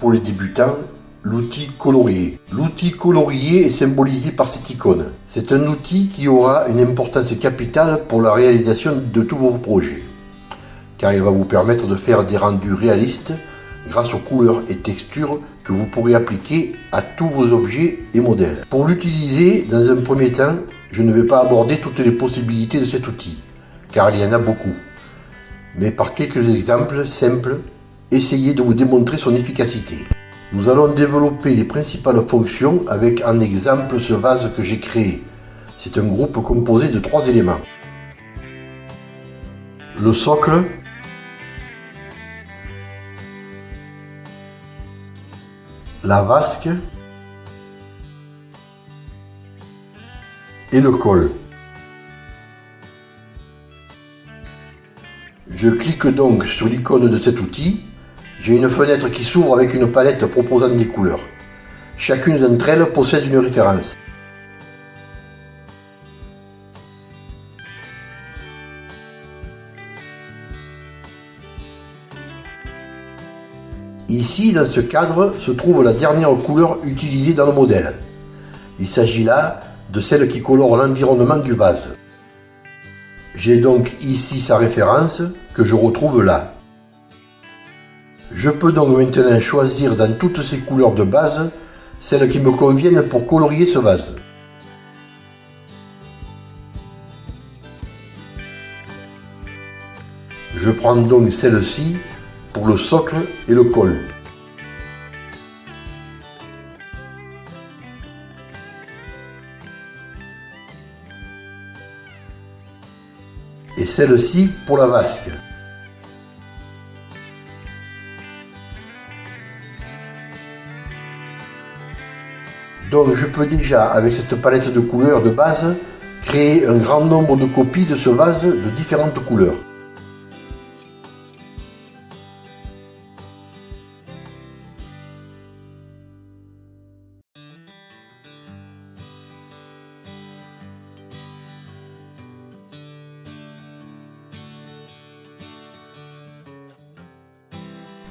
Pour les débutants, l'outil colorier. L'outil colorier est symbolisé par cette icône. C'est un outil qui aura une importance capitale pour la réalisation de tous vos projets, car il va vous permettre de faire des rendus réalistes grâce aux couleurs et textures que vous pourrez appliquer à tous vos objets et modèles. Pour l'utiliser, dans un premier temps, je ne vais pas aborder toutes les possibilités de cet outil, car il y en a beaucoup. Mais par quelques exemples simples, essayez de vous démontrer son efficacité. Nous allons développer les principales fonctions avec en exemple ce vase que j'ai créé. C'est un groupe composé de trois éléments. Le socle, la vasque et le col. Je clique donc sur l'icône de cet outil. J'ai une fenêtre qui s'ouvre avec une palette proposant des couleurs. Chacune d'entre elles possède une référence. Ici, dans ce cadre, se trouve la dernière couleur utilisée dans le modèle. Il s'agit là de celle qui colore l'environnement du vase. J'ai donc ici sa référence que je retrouve là. Je peux donc maintenant choisir dans toutes ces couleurs de base celles qui me conviennent pour colorier ce vase. Je prends donc celle-ci pour le socle et le col. Et celle-ci pour la vasque. Donc je peux déjà, avec cette palette de couleurs de base, créer un grand nombre de copies de ce vase de différentes couleurs.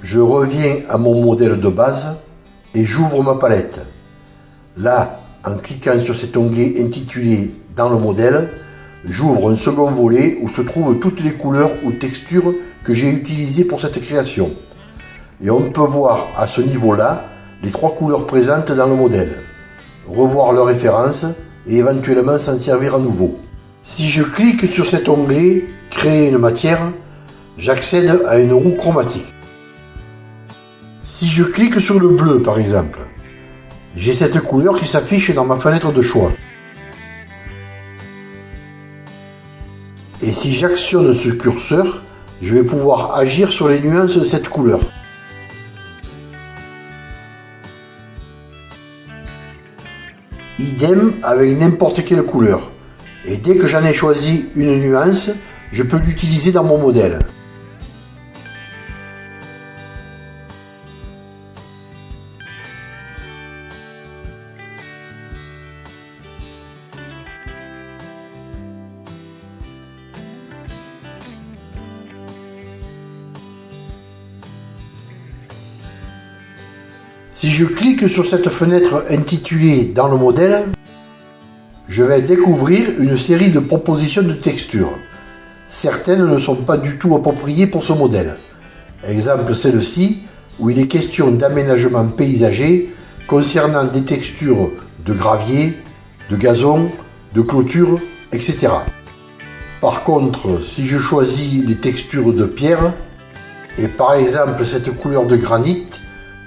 Je reviens à mon modèle de base et j'ouvre ma palette. Là, en cliquant sur cet onglet intitulé « Dans le modèle », j'ouvre un second volet où se trouvent toutes les couleurs ou textures que j'ai utilisées pour cette création. Et on peut voir à ce niveau-là les trois couleurs présentes dans le modèle, revoir leurs références et éventuellement s'en servir à nouveau. Si je clique sur cet onglet « Créer une matière », j'accède à une roue chromatique. Si je clique sur le bleu par exemple, j'ai cette couleur qui s'affiche dans ma fenêtre de choix. Et si j'actionne ce curseur, je vais pouvoir agir sur les nuances de cette couleur. Idem avec n'importe quelle couleur. Et dès que j'en ai choisi une nuance, je peux l'utiliser dans mon modèle. Si je clique sur cette fenêtre intitulée Dans le modèle, je vais découvrir une série de propositions de textures. Certaines ne sont pas du tout appropriées pour ce modèle. Exemple celle-ci, où il est question d'aménagement paysager concernant des textures de gravier, de gazon, de clôture, etc. Par contre, si je choisis les textures de pierre, et par exemple cette couleur de granit,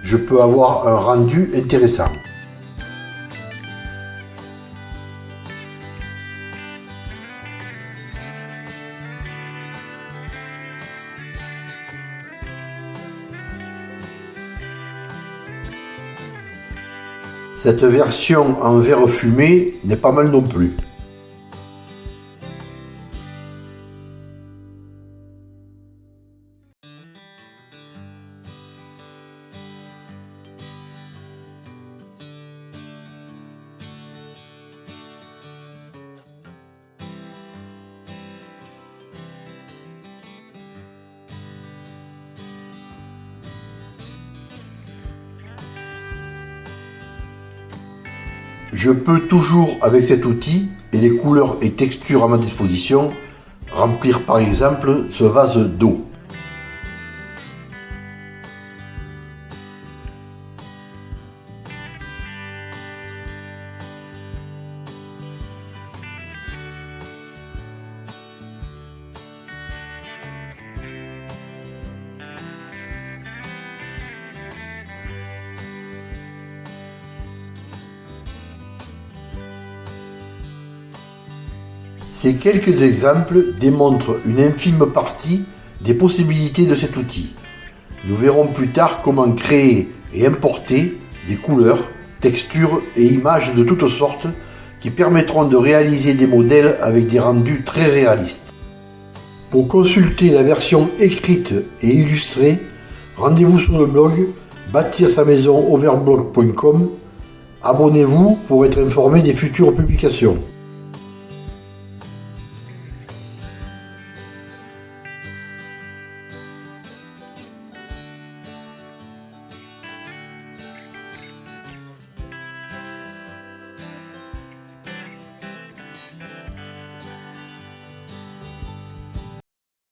je peux avoir un rendu intéressant. Cette version en verre fumé n'est pas mal non plus. Je peux toujours, avec cet outil et les couleurs et textures à ma disposition, remplir par exemple ce vase d'eau. Ces quelques exemples démontrent une infime partie des possibilités de cet outil. Nous verrons plus tard comment créer et importer des couleurs, textures et images de toutes sortes qui permettront de réaliser des modèles avec des rendus très réalistes. Pour consulter la version écrite et illustrée, rendez-vous sur le blog bâtir sa maison overblog.com. Abonnez-vous pour être informé des futures publications.